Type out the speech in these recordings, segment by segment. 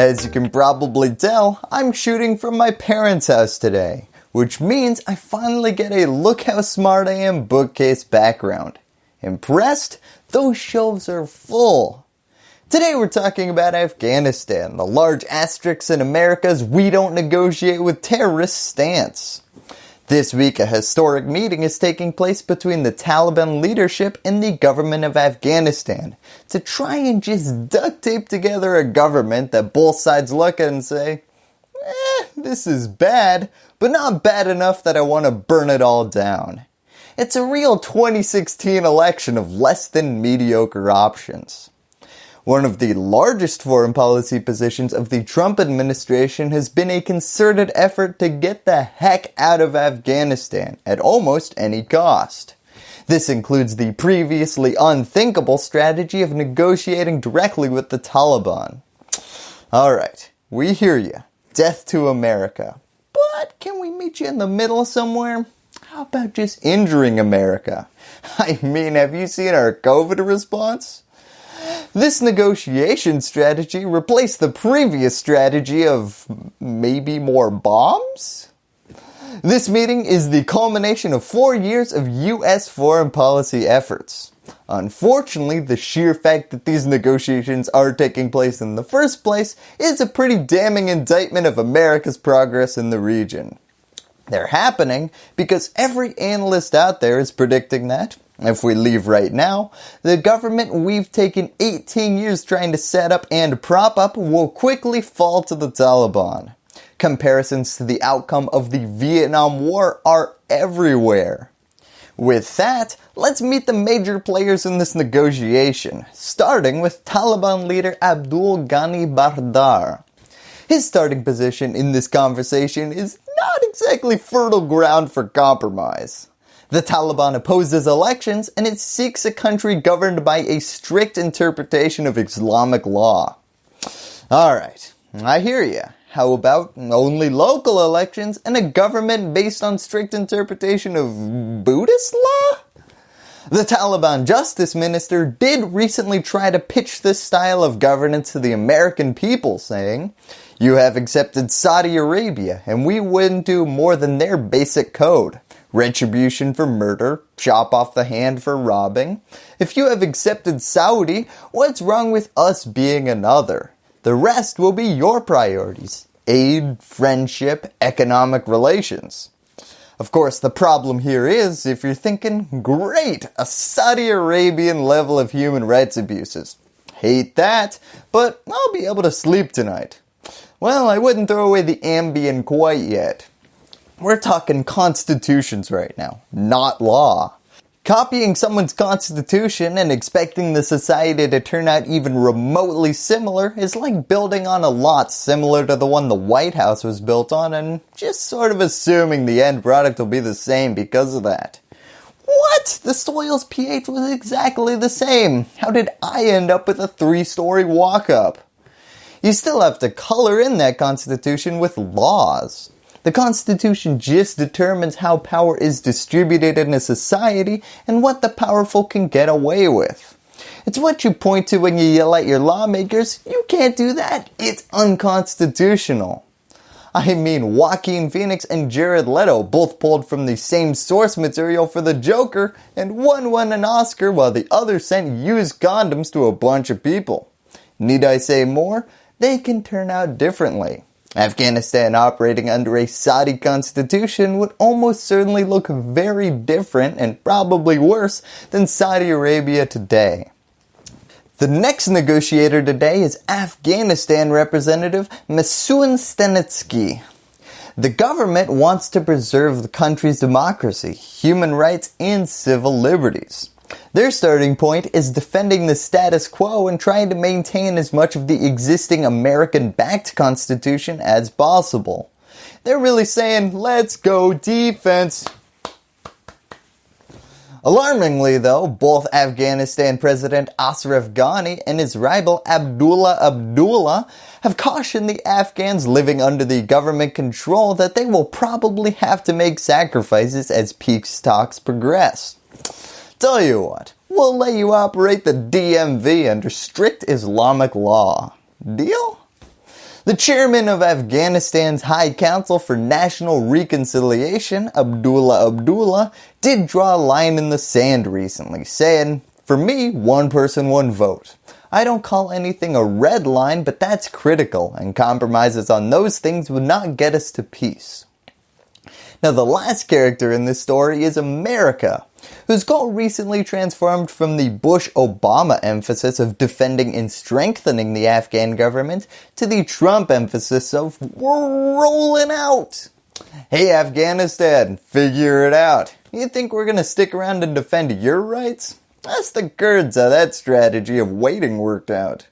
As you can probably tell, I'm shooting from my parents' house today, which means I finally get a look how smart I am bookcase background. Impressed? Those shelves are full. Today we're talking about Afghanistan, the large asterisks in America's we don't negotiate with terrorists stance. This week a historic meeting is taking place between the Taliban leadership and the government of Afghanistan to try and just duct tape together a government that both sides look at and say, eh, this is bad, but not bad enough that I want to burn it all down. It's a real 2016 election of less than mediocre options. One of the largest foreign policy positions of the Trump administration has been a concerted effort to get the heck out of Afghanistan at almost any cost. This includes the previously unthinkable strategy of negotiating directly with the Taliban. Alright, we hear you. Death to America. But can we meet you in the middle somewhere? How about just injuring America? I mean, have you seen our COVID response? This negotiation strategy replaced the previous strategy of maybe more bombs? This meeting is the culmination of four years of US foreign policy efforts. Unfortunately, the sheer fact that these negotiations are taking place in the first place is a pretty damning indictment of America's progress in the region. They're happening because every analyst out there is predicting that, if we leave right now, the government we've taken 18 years trying to set up and prop up will quickly fall to the Taliban. Comparisons to the outcome of the Vietnam War are everywhere. With that, let's meet the major players in this negotiation, starting with Taliban leader Abdul Ghani Baradar. His starting position in this conversation is not exactly fertile ground for compromise. The Taliban opposes elections and it seeks a country governed by a strict interpretation of Islamic law. Alright, I hear you. How about only local elections and a government based on strict interpretation of Buddhist law? The Taliban justice minister did recently try to pitch this style of governance to the American people saying, you have accepted Saudi Arabia and we wouldn't do more than their basic code retribution for murder, chop off the hand for robbing. If you have accepted Saudi, what's wrong with us being another? The rest will be your priorities. Aid, friendship, economic relations. Of course, the problem here is, if you're thinking, great, a Saudi Arabian level of human rights abuses. Hate that, but I'll be able to sleep tonight. Well, I wouldn't throw away the Ambien quite yet. We're talking constitutions right now, not law. Copying someone's constitution and expecting the society to turn out even remotely similar is like building on a lot similar to the one the White House was built on and just sort of assuming the end product will be the same because of that. What? The soil's pH was exactly the same. How did I end up with a three story walk up? You still have to color in that constitution with laws. The Constitution just determines how power is distributed in a society and what the powerful can get away with. It's what you point to when you yell at your lawmakers, you can't do that, it's unconstitutional. I mean Joaquin Phoenix and Jared Leto both pulled from the same source material for the Joker and one won an Oscar while the other sent used condoms to a bunch of people. Need I say more? They can turn out differently. Afghanistan operating under a Saudi constitution would almost certainly look very different and probably worse than Saudi Arabia today. The next negotiator today is Afghanistan Representative Masoud Stanekzai. The government wants to preserve the country's democracy, human rights, and civil liberties. Their starting point is defending the status quo and trying to maintain as much of the existing American-backed constitution as possible. They're really saying, let's go defense. Alarmingly though, both Afghanistan President Ashraf Ghani and his rival Abdullah Abdullah have cautioned the Afghans living under the government control that they will probably have to make sacrifices as peace talks progress. Tell you what, we'll let you operate the DMV under strict Islamic law. Deal? The chairman of Afghanistan's High Council for National Reconciliation, Abdullah Abdullah, did draw a line in the sand recently, saying, for me, one person, one vote. I don't call anything a red line, but that's critical, and compromises on those things would not get us to peace. Now the last character in this story is America, whose goal recently transformed from the Bush-Obama emphasis of defending and strengthening the Afghan government to the Trump emphasis of we're rolling out. Hey Afghanistan, figure it out. You think we're going to stick around and defend your rights? That's the Kurds how that strategy of waiting worked out.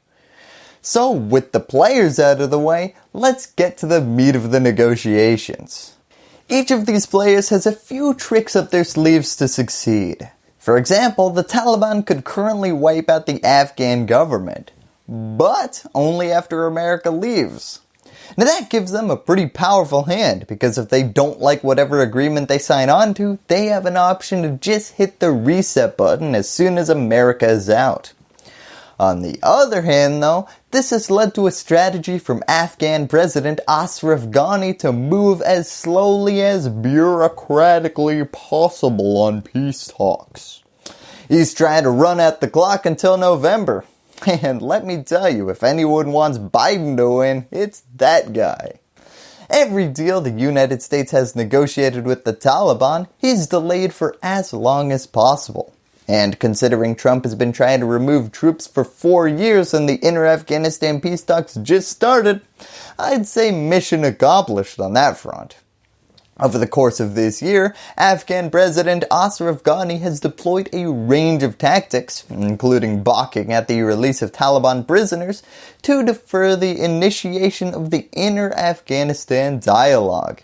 So with the players out of the way, let's get to the meat of the negotiations. Each of these players has a few tricks up their sleeves to succeed. For example, the Taliban could currently wipe out the Afghan government, but only after America leaves. Now that gives them a pretty powerful hand because if they don't like whatever agreement they sign on to, they have an option to just hit the reset button as soon as America is out. On the other hand though, this has led to a strategy from Afghan President Ashraf Ghani to move as slowly as bureaucratically possible on peace talks. He's trying to run out the clock until November. And let me tell you, if anyone wants Biden to win, it's that guy. Every deal the United States has negotiated with the Taliban, he's delayed for as long as possible. And considering Trump has been trying to remove troops for four years and the intra Afghanistan peace talks just started, I'd say mission accomplished on that front. Over the course of this year, Afghan President Ashraf Ghani has deployed a range of tactics, including balking at the release of Taliban prisoners, to defer the initiation of the intra Afghanistan dialogue.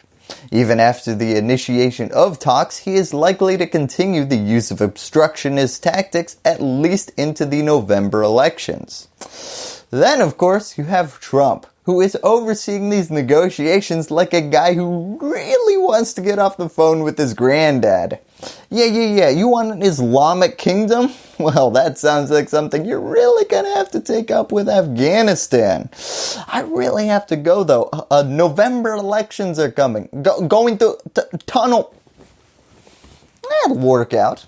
Even after the initiation of talks, he is likely to continue the use of obstructionist tactics at least into the November elections. Then of course you have Trump, who is overseeing these negotiations like a guy who really wants to get off the phone with his granddad. Yeah, yeah, yeah, you want an Islamic kingdom? Well, that sounds like something you're really going to have to take up with Afghanistan. I really have to go though. Uh, uh November elections are coming. Go, going through tunnel. That'll work out.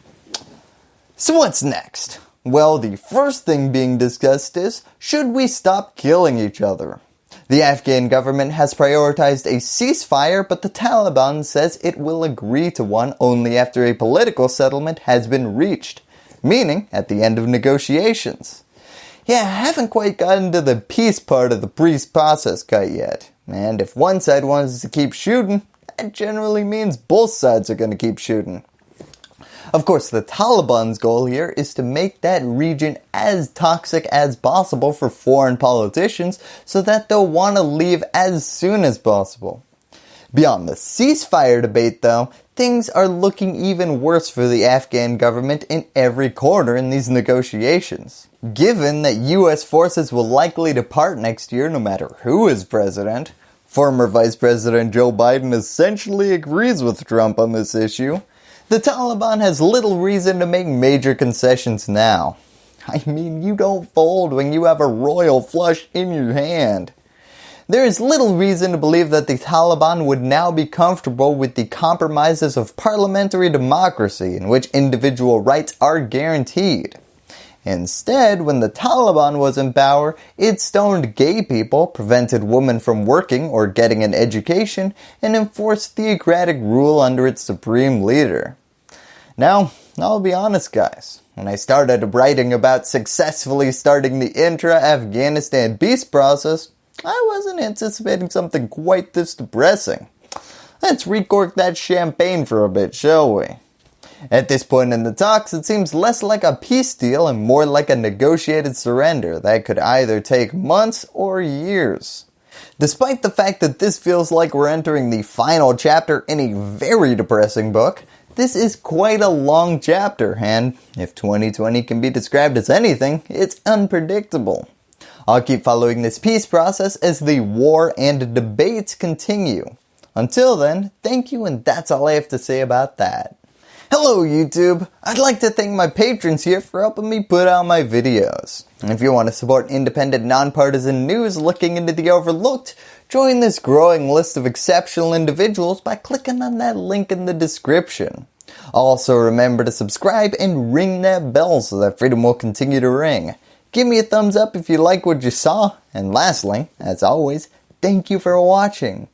So what's next? Well, the first thing being discussed is, should we stop killing each other? The Afghan government has prioritized a ceasefire, but the Taliban says it will agree to one only after a political settlement has been reached, meaning at the end of negotiations. Yeah, I haven't quite gotten to the peace part of the peace process quite yet. And if one side wants to keep shooting, that generally means both sides are going to keep shooting. Of course, the Taliban's goal here is to make that region as toxic as possible for foreign politicians so that they'll want to leave as soon as possible. Beyond the ceasefire debate though, things are looking even worse for the Afghan government in every corner in these negotiations. Given that US forces will likely depart next year no matter who is president, former Vice President Joe Biden essentially agrees with Trump on this issue, the Taliban has little reason to make major concessions now. I mean, you don't fold when you have a royal flush in your hand. There is little reason to believe that the Taliban would now be comfortable with the compromises of parliamentary democracy in which individual rights are guaranteed. Instead, when the Taliban was in power, it stoned gay people, prevented women from working or getting an education, and enforced theocratic rule under its supreme leader. Now, I'll be honest guys, when I started writing about successfully starting the intra-Afghanistan peace process, I wasn't anticipating something quite this depressing. Let's recork that champagne for a bit, shall we? At this point in the talks, it seems less like a peace deal and more like a negotiated surrender that could either take months or years. Despite the fact that this feels like we're entering the final chapter in a very depressing book, this is quite a long chapter and if 2020 can be described as anything, it's unpredictable. I'll keep following this peace process as the war and debates continue. Until then, thank you and that's all I have to say about that. Hello YouTube! I'd like to thank my patrons here for helping me put out my videos. If you want to support independent nonpartisan news looking into the overlooked, join this growing list of exceptional individuals by clicking on that link in the description. Also remember to subscribe and ring that bell so that freedom will continue to ring. Give me a thumbs up if you like what you saw, and lastly, as always, thank you for watching.